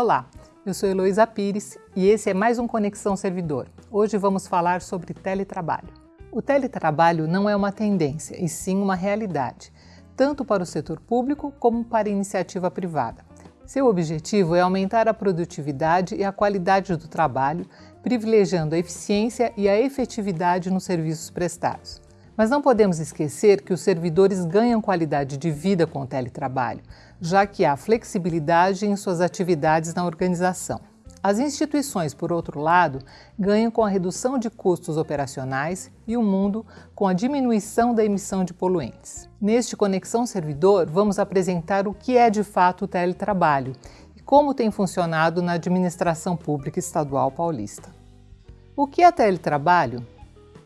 Olá, eu sou Heloísa Pires e esse é mais um Conexão Servidor. Hoje vamos falar sobre teletrabalho. O teletrabalho não é uma tendência, e sim uma realidade, tanto para o setor público como para a iniciativa privada. Seu objetivo é aumentar a produtividade e a qualidade do trabalho, privilegiando a eficiência e a efetividade nos serviços prestados. Mas não podemos esquecer que os servidores ganham qualidade de vida com o teletrabalho, já que há flexibilidade em suas atividades na organização. As instituições, por outro lado, ganham com a redução de custos operacionais e o mundo com a diminuição da emissão de poluentes. Neste Conexão Servidor, vamos apresentar o que é de fato o teletrabalho e como tem funcionado na administração pública estadual paulista. O que é teletrabalho?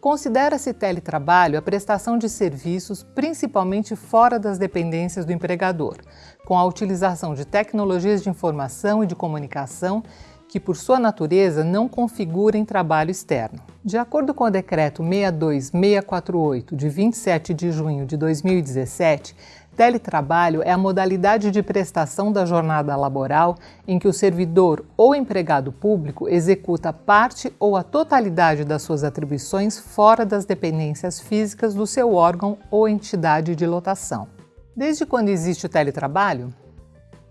Considera-se teletrabalho a prestação de serviços principalmente fora das dependências do empregador, com a utilização de tecnologias de informação e de comunicação que, por sua natureza, não configurem trabalho externo. De acordo com o Decreto 62648, de 27 de junho de 2017, Teletrabalho é a modalidade de prestação da jornada laboral em que o servidor ou empregado público executa parte ou a totalidade das suas atribuições fora das dependências físicas do seu órgão ou entidade de lotação. Desde quando existe o teletrabalho?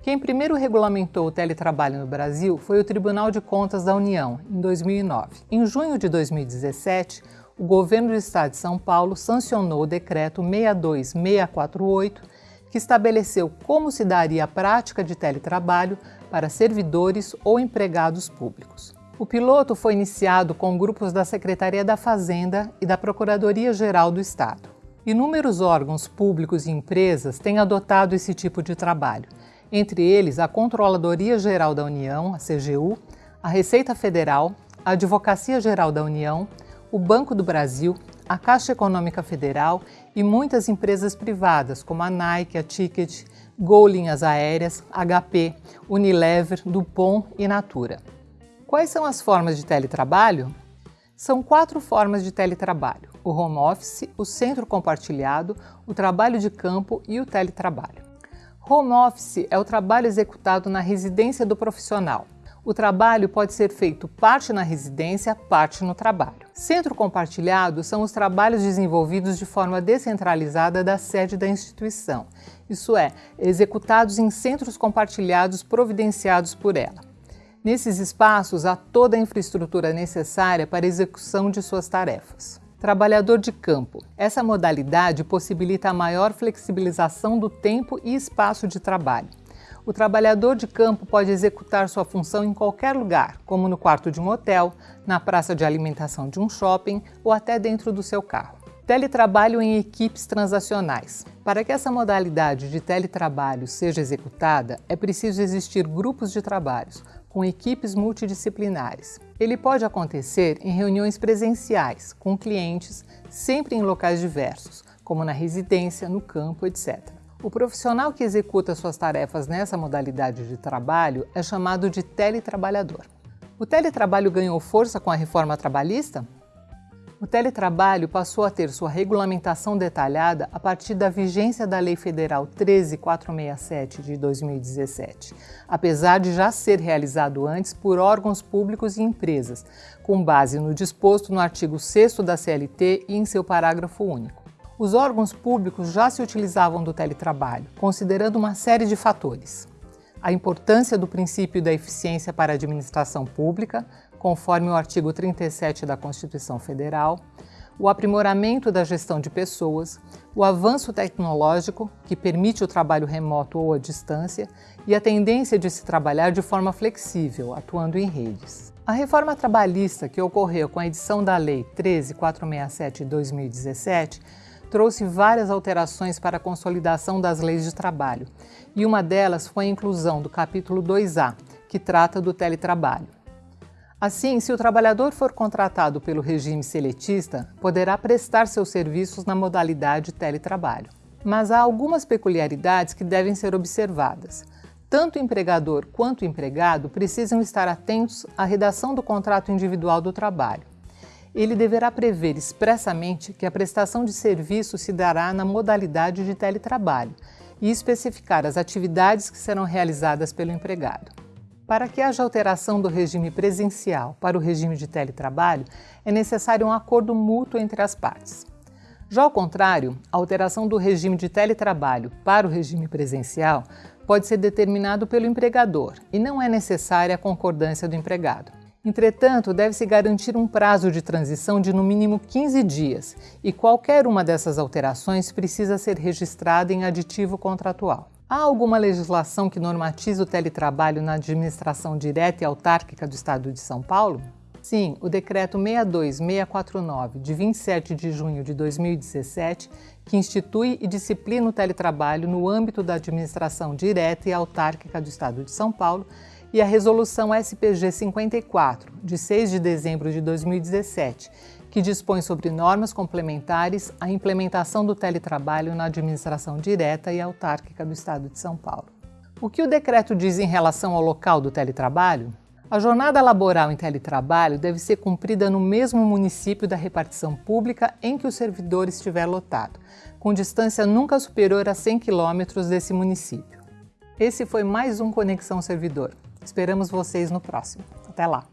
Quem primeiro regulamentou o teletrabalho no Brasil foi o Tribunal de Contas da União, em 2009. Em junho de 2017, o governo do Estado de São Paulo sancionou o decreto 62648, que estabeleceu como se daria a prática de teletrabalho para servidores ou empregados públicos. O piloto foi iniciado com grupos da Secretaria da Fazenda e da Procuradoria-Geral do Estado. Inúmeros órgãos públicos e empresas têm adotado esse tipo de trabalho, entre eles a Controladoria Geral da União, a CGU, a Receita Federal, a Advocacia Geral da União, o Banco do Brasil, a Caixa Econômica Federal e muitas empresas privadas, como a Nike, a Ticket, Gol Linhas Aéreas, HP, Unilever, Dupont e Natura. Quais são as formas de teletrabalho? São quatro formas de teletrabalho: o home office, o centro compartilhado, o trabalho de campo e o teletrabalho. Home office é o trabalho executado na residência do profissional. O trabalho pode ser feito parte na residência, parte no trabalho. Centro compartilhado são os trabalhos desenvolvidos de forma descentralizada da sede da instituição, isso é, executados em centros compartilhados providenciados por ela. Nesses espaços há toda a infraestrutura necessária para a execução de suas tarefas. Trabalhador de campo. Essa modalidade possibilita a maior flexibilização do tempo e espaço de trabalho. O trabalhador de campo pode executar sua função em qualquer lugar, como no quarto de um hotel, na praça de alimentação de um shopping ou até dentro do seu carro. Teletrabalho em equipes transacionais. Para que essa modalidade de teletrabalho seja executada, é preciso existir grupos de trabalhos, com equipes multidisciplinares. Ele pode acontecer em reuniões presenciais, com clientes, sempre em locais diversos, como na residência, no campo, etc. O profissional que executa suas tarefas nessa modalidade de trabalho é chamado de teletrabalhador. O teletrabalho ganhou força com a reforma trabalhista? O teletrabalho passou a ter sua regulamentação detalhada a partir da vigência da Lei Federal 13467 de 2017, apesar de já ser realizado antes por órgãos públicos e empresas, com base no disposto no artigo 6 da CLT e em seu parágrafo único os órgãos públicos já se utilizavam do teletrabalho, considerando uma série de fatores. A importância do princípio da eficiência para a administração pública, conforme o artigo 37 da Constituição Federal, o aprimoramento da gestão de pessoas, o avanço tecnológico, que permite o trabalho remoto ou à distância, e a tendência de se trabalhar de forma flexível, atuando em redes. A reforma trabalhista que ocorreu com a edição da Lei 13467 de 2017 trouxe várias alterações para a consolidação das leis de trabalho, e uma delas foi a inclusão do capítulo 2A, que trata do teletrabalho. Assim, se o trabalhador for contratado pelo regime seletista, poderá prestar seus serviços na modalidade teletrabalho. Mas há algumas peculiaridades que devem ser observadas. Tanto o empregador quanto o empregado precisam estar atentos à redação do contrato individual do trabalho ele deverá prever expressamente que a prestação de serviço se dará na modalidade de teletrabalho e especificar as atividades que serão realizadas pelo empregado. Para que haja alteração do regime presencial para o regime de teletrabalho, é necessário um acordo mútuo entre as partes. Já ao contrário, a alteração do regime de teletrabalho para o regime presencial pode ser determinado pelo empregador e não é necessária a concordância do empregado. Entretanto, deve-se garantir um prazo de transição de no mínimo 15 dias e qualquer uma dessas alterações precisa ser registrada em aditivo contratual. Há alguma legislação que normatiza o teletrabalho na administração direta e autárquica do Estado de São Paulo? Sim, o Decreto 62649, de 27 de junho de 2017, que institui e disciplina o teletrabalho no âmbito da administração direta e autárquica do Estado de São Paulo, e a Resolução SPG 54, de 6 de dezembro de 2017, que dispõe sobre normas complementares à implementação do teletrabalho na administração direta e autárquica do Estado de São Paulo. O que o decreto diz em relação ao local do teletrabalho? A jornada laboral em teletrabalho deve ser cumprida no mesmo município da repartição pública em que o servidor estiver lotado, com distância nunca superior a 100 km desse município. Esse foi mais um Conexão Servidor. Esperamos vocês no próximo. Até lá!